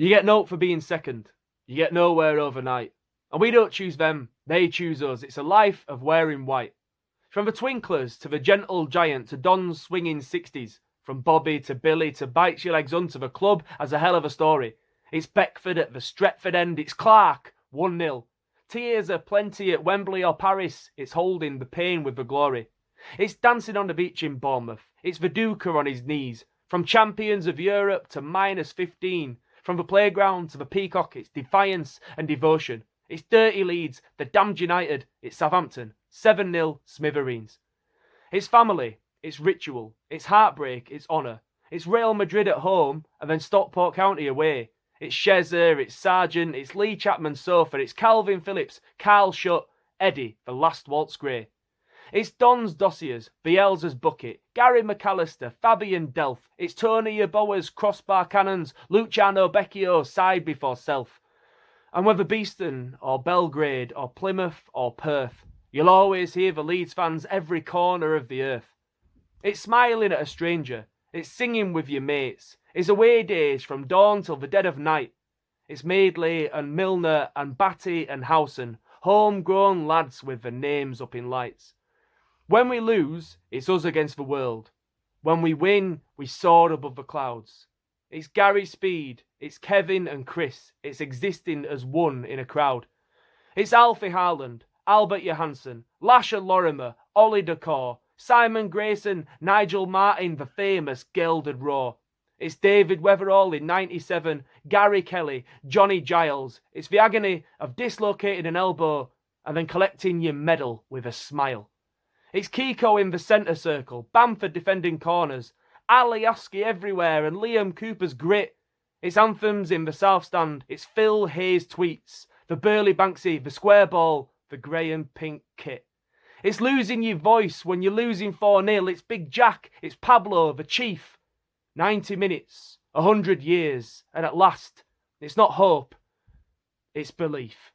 You get note for being second. You get nowhere overnight. And we don't choose them, they choose us. It's a life of wearing white. From the Twinklers to the gentle giant to Don's swinging 60s, from Bobby to Billy to Bites Your Legs Under the club as a hell of a story. It's Beckford at the Stretford end, it's Clarke, 1 0. Tears are plenty at Wembley or Paris, it's holding the pain with the glory. It's dancing on the beach in Bournemouth, it's Viduka on his knees. From champions of Europe to minus 15, from the playground to the peacock, it's defiance and devotion. It's dirty Leeds, the damned United, it's Southampton, 7 0 Smithereens. It's family, it's ritual, it's heartbreak, it's honour. It's Real Madrid at home and then Stockport County away. It's Shezza, it's Sargent, it's Lee Chapman Sofa, it's Kalvin Phillips, Carl Shutt, Eddie, the last waltz Gray. It's Don's Dossiers, Bielsa's Bucket, Gary McAllister, Fabian Delph, it's Tony Yeboah's Crossbar Cannons, Luciano Becchio, Side Before Self. And whether Beeston or Belgrade or Plymouth or Perth, you'll always hear the Leeds fans every corner of the earth. It's smiling at a stranger, it's singing with your mates, it's away days from dawn till the dead of night. It's Madeley and Milner and Batty and Howson, homegrown lads with their names up in lights. When we lose, it's us against the world. When we win, we soar above the clouds. It's Gary Speed, it's Kevin and Chris, it's existing as one in a crowd. It's Alfie Haaland, Albert Johanneson, Lasher Lorimer, Ollie Dacourt, Simon Grayson, Nigel Martyn, the famous Gilded Raw. It's David Wetherall in 97, Gary Kelly, Johnny Giles. It's the agony of dislocating an elbow and then collecting your medal with a smile. It's Kiko in the centre circle, Bamford defending corners, Alioski everywhere, and Liam Cooper's grit. It's anthems in the South Stand. It's Phil Hay's tweets, the Burley Banksy, the square ball, the grey and pink kit. It's losing your voice when you're losing 4 0. It's Big Jack. It's Pablo, the Chief. 90 minutes, 100 years, and at last, it's not hope, it's belief.